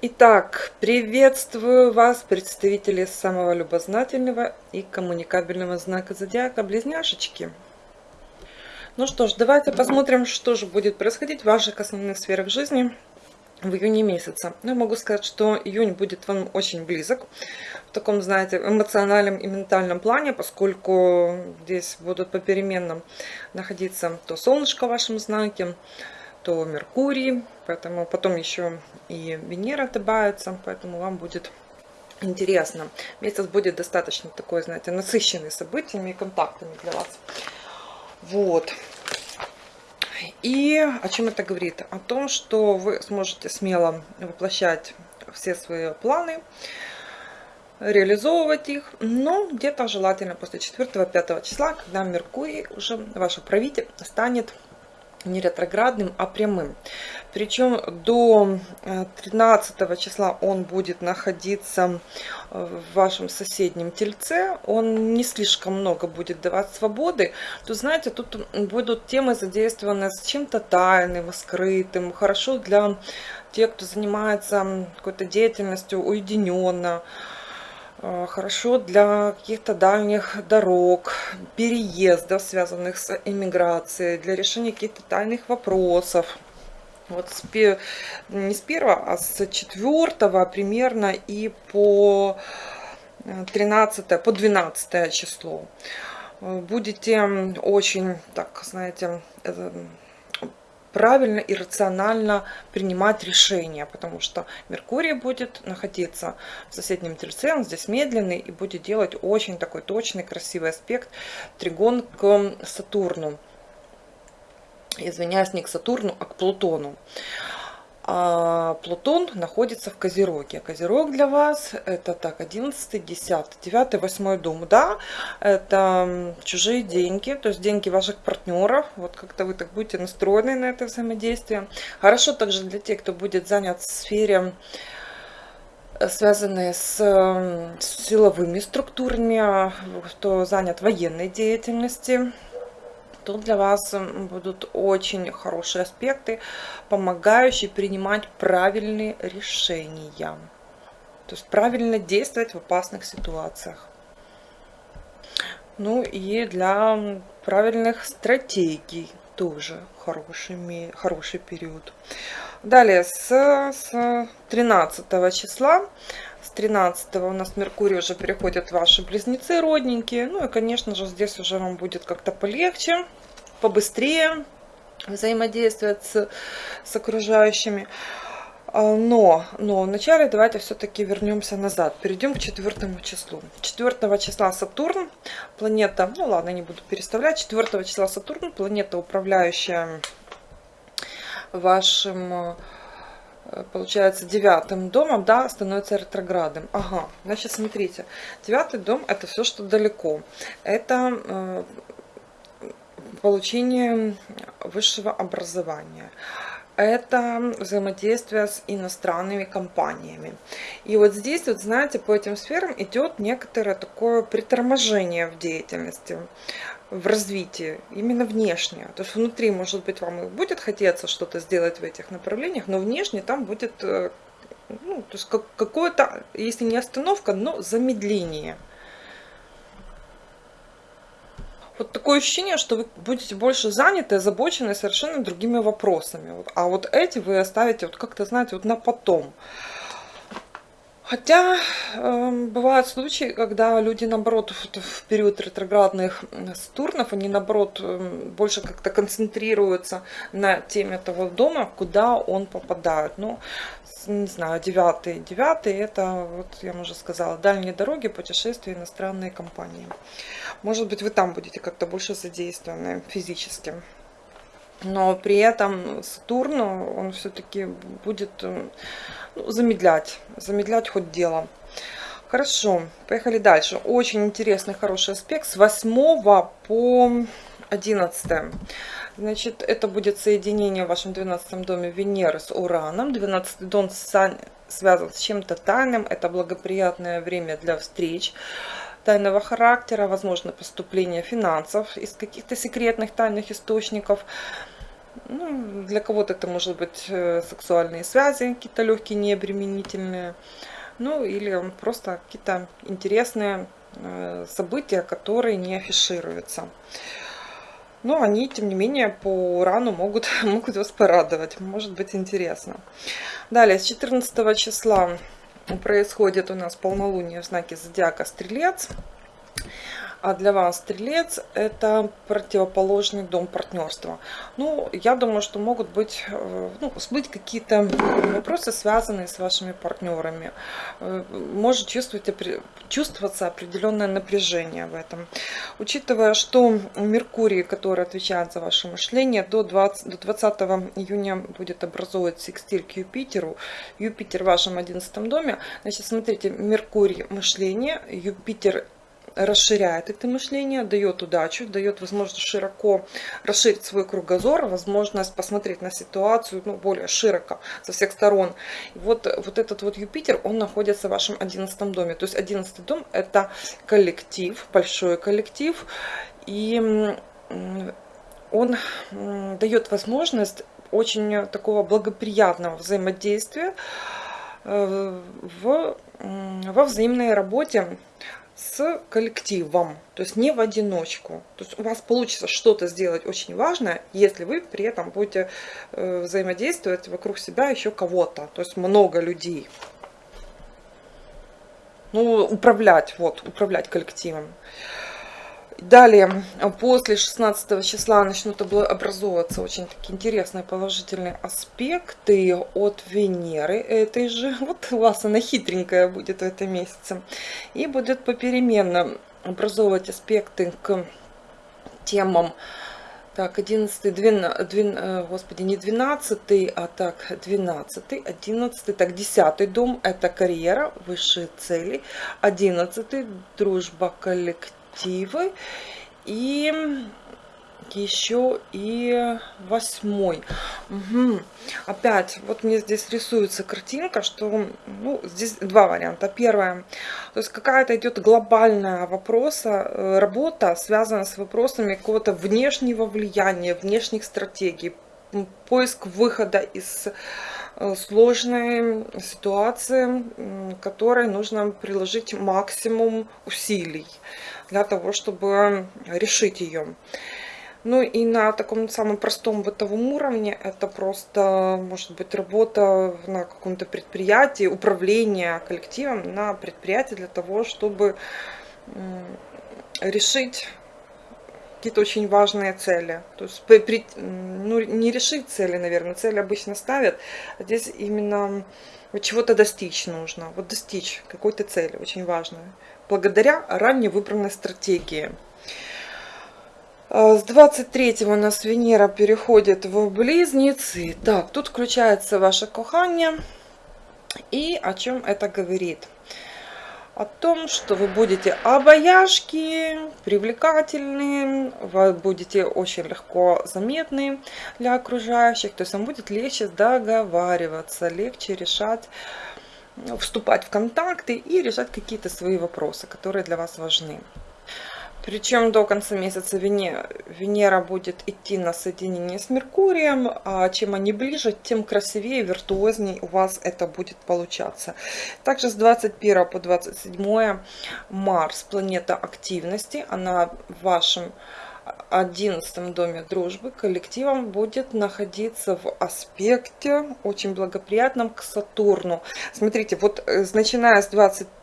Итак, приветствую вас, представители самого любознательного и коммуникабельного знака зодиака Близняшечки. Ну что ж, давайте посмотрим, что же будет происходить в ваших основных сферах жизни в июне месяце. Ну, я могу сказать, что июнь будет вам очень близок в таком, знаете, эмоциональном и ментальном плане, поскольку здесь будут попеременно находиться то солнышко в вашем знаке, то Меркурий, поэтому потом еще и Венера добавится, поэтому вам будет интересно. Месяц будет достаточно такой, знаете, насыщенный событиями и контактами для вас. Вот. И о чем это говорит? О том, что вы сможете смело воплощать все свои планы, реализовывать их, но где-то желательно после 4-5 числа, когда Меркурий уже, ваш правитель, станет не ретроградным, а прямым. Причем до 13 э, числа он будет находиться в вашем соседнем тельце. Он не слишком много будет давать свободы. То знаете, тут будут темы задействованы с чем-то тайным, скрытым. Хорошо для тех, кто занимается какой-то деятельностью уединенно Э, хорошо для каких-то дальних дорог, переездов, связанных с эмиграцией, для решения каких-то тайных вопросов. Вот с, не с первого, а с четвертого примерно и по 13, э, по 12 число. Э, будете очень, так, знаете, правильно и рационально принимать решения, потому что Меркурий будет находиться в соседнем тельце, он здесь медленный и будет делать очень такой точный, красивый аспект тригон к Сатурну. Извиняюсь, не к Сатурну, а к Плутону а Плутон находится в Козероге. Козерог для вас это так 11, 10, 9, 8 дом. Да, это чужие деньги, то есть деньги ваших партнеров. Вот как-то вы так будете настроены на это взаимодействие. Хорошо также для тех, кто будет занят в сфере э, связанные с, с силовыми структурами, кто занят военной деятельностью Тут для вас будут очень хорошие аспекты, помогающие принимать правильные решения. То есть правильно действовать в опасных ситуациях. Ну и для правильных стратегий тоже хороший, хороший период. Далее, с, с 13 числа 13 у нас Меркурий уже переходит ваши близнецы родненькие. Ну и, конечно же, здесь уже вам будет как-то полегче, побыстрее взаимодействовать с, с окружающими. А, но, но вначале давайте все-таки вернемся назад. Перейдем к четвертому числу. 4 числа Сатурн, планета, ну ладно, не буду переставлять. 4 числа Сатурн, планета, управляющая вашим получается, девятым домом, да, становится ретроградом. Ага, значит, смотрите, девятый дом это все, что далеко. Это э, получение высшего образования. Это взаимодействие с иностранными компаниями. И вот здесь, вот знаете, по этим сферам идет некоторое такое приторможение в деятельности в развитии, именно внешне. То есть внутри, может быть, вам и будет хотеться что-то сделать в этих направлениях, но внешне там будет э, ну, как, какое-то, если не остановка, но замедление. Вот такое ощущение, что вы будете больше заняты, озабочены совершенно другими вопросами. А вот эти вы оставите вот как-то, знаете, вот на потом. Хотя э, бывают случаи, когда люди, наоборот, в, в период ретроградных Сатурнов, они, наоборот, э, больше как-то концентрируются на теме того дома, куда он попадает. Ну, не знаю, девятый. Девятый, это, вот я уже сказала, дальние дороги, путешествия, иностранные компании. Может быть, вы там будете как-то больше задействованы физически. Но при этом Сатурн, он все-таки будет э, ну, замедлять, замедлять хоть дело. Хорошо, поехали дальше. Очень интересный, хороший аспект с 8 по 11. Значит, это будет соединение в вашем 12 доме Венеры с Ураном. 12 дом связан с чем-то тайным. Это благоприятное время для встреч тайного характера, возможно поступление финансов из каких-то секретных тайных источников. Ну, для кого-то это может быть э, сексуальные связи, какие-то легкие, необременительные. Ну, или просто какие-то интересные э, события, которые не афишируются. Но они, тем не менее, по рану могут, могут вас порадовать. Может быть интересно. Далее, с 14 числа происходит у нас полнолуние в знаке зодиака Стрелец. А для вас стрелец это противоположный дом партнерства. Ну, я думаю, что могут быть, э, ну, быть какие-то вопросы, связанные с вашими партнерами. Э, может чувствовать, чувствоваться определенное напряжение в этом. Учитывая, что Меркурий, который отвечает за ваше мышление, до 20, до 20 июня будет образовывать секстиль к Юпитеру. Юпитер в вашем 11 доме. Значит, смотрите, Меркурий мышление, Юпитер расширяет это мышление, дает удачу, дает возможность широко расширить свой кругозор, возможность посмотреть на ситуацию ну, более широко со всех сторон. И вот, вот этот вот Юпитер, он находится в вашем одиннадцатом доме. То есть одиннадцатый дом это коллектив, большой коллектив, и он дает возможность очень такого благоприятного взаимодействия э, в, во взаимной работе с коллективом, то есть не в одиночку. То есть у вас получится что-то сделать очень важное, если вы при этом будете э, взаимодействовать вокруг себя еще кого-то, то есть много людей. Ну, управлять, вот, управлять коллективом. Далее, после 16 числа начнут образовываться очень такие интересные положительные аспекты от Венеры этой же. Вот у вас она хитренькая будет в этом месяце. И будет попеременно образовывать аспекты к темам так, 11, 12, 12, господи, не 12, а так, 12, 11, так, 10 дом, это карьера, высшие цели, 11, дружба, коллектив мотивы. И еще и восьмой. Угу. Опять, вот мне здесь рисуется картинка, что ну, здесь два варианта. Первое, то есть какая-то идет глобальная вопроса, э, работа, связанная с вопросами какого-то внешнего влияния, внешних стратегий, поиск выхода из Э, сложной ситуации, которой нужно приложить максимум усилий для того, чтобы решить ее. Ну и на таком самом простом бытовом уровне это просто может быть работа на каком-то предприятии, управление коллективом на предприятии для того, чтобы решить какие-то очень важные цели. То есть при, ну, не решить цели, наверное, цели обычно ставят, а здесь именно чего-то достичь нужно. Вот достичь какой-то цели, очень важной. Благодаря ранее выбранной стратегии. С 23 у нас Венера переходит в Близнецы. Так, тут включается ваше кохание. И о чем это говорит? О том, что вы будете обаяшки, привлекательные, вы будете очень легко заметны для окружающих, то есть вам будет легче договариваться, легче решать, вступать в контакты и решать какие-то свои вопросы, которые для вас важны. Причем до конца месяца Венера будет идти на соединение с Меркурием, а чем они ближе, тем красивее, виртуозней у вас это будет получаться. Также с 21 по 27 Марс, планета активности, она в вашем 11 доме дружбы коллективом будет находиться в аспекте очень благоприятном к Сатурну. Смотрите, вот э, начиная с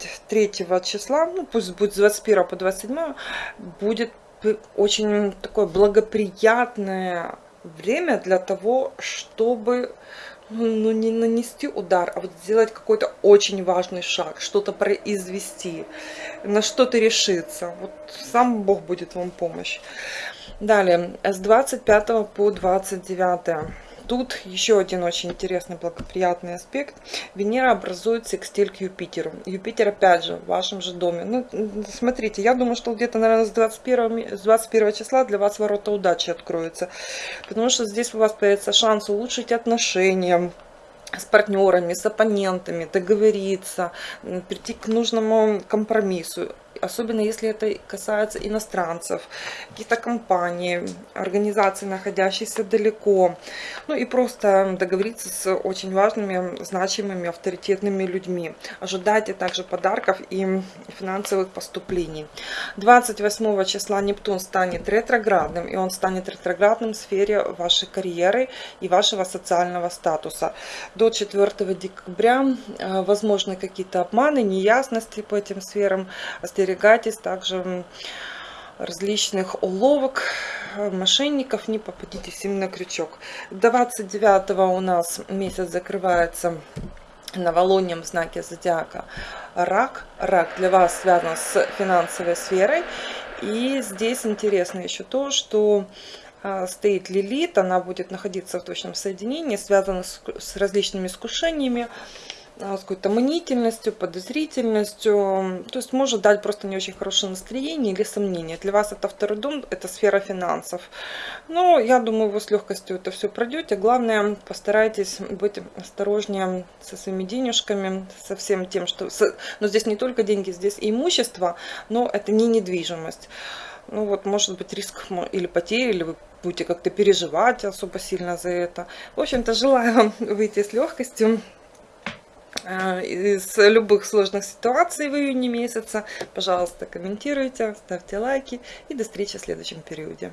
23 числа, ну пусть будет с 21 по 27, будет очень такое благоприятное время для того, чтобы ну, не нанести удар, а вот сделать какой-то очень важный шаг, что-то произвести, на что-то решиться. Вот сам Бог будет вам помощь. Далее, с 25 по 29. Тут еще один очень интересный благоприятный аспект. Венера образует секстиль к Юпитеру. Юпитер опять же в вашем же доме. Ну, смотрите, я думаю, что где-то, наверное, с 21, с 21 числа для вас ворота удачи откроются. Потому что здесь у вас появится шанс улучшить отношения, с партнерами, с оппонентами, договориться, прийти к нужному компромиссу. Особенно если это касается иностранцев, каких-то компаний, организаций, находящихся далеко. Ну и просто договориться с очень важными, значимыми, авторитетными людьми. Ожидайте также подарков и финансовых поступлений. 28 числа Нептун станет ретроградным, и он станет ретроградным в сфере вашей карьеры и вашего социального статуса. До 4 декабря э, возможны какие-то обманы, неясности по этим сферам. Остерегайтесь также различных уловок, мошенников, не попадитесь им на крючок. 29 у нас месяц закрывается новолунием в знаке зодиака рак. Рак для вас связан с финансовой сферой. И здесь интересно еще то, что а, стоит Лилит, она будет находиться в точном соединении, связана с, различными искушениями, с какой-то мнительностью, подозрительностью. То есть может дать просто не очень хорошее настроение или сомнение. Для вас это второй дом, это сфера финансов. Но я думаю, вы с легкостью это все пройдете. Главное, постарайтесь быть осторожнее со своими денежками, со всем тем, что... Но здесь не только деньги, здесь и имущество, но это не недвижимость. Ну вот, может быть, риск или потери, или вы будете как-то переживать особо сильно за это. В общем-то, желаю вам выйти с легкостью Э, из любых сложных ситуаций в июне месяца. Пожалуйста, комментируйте, ставьте лайки и до встречи в следующем периоде.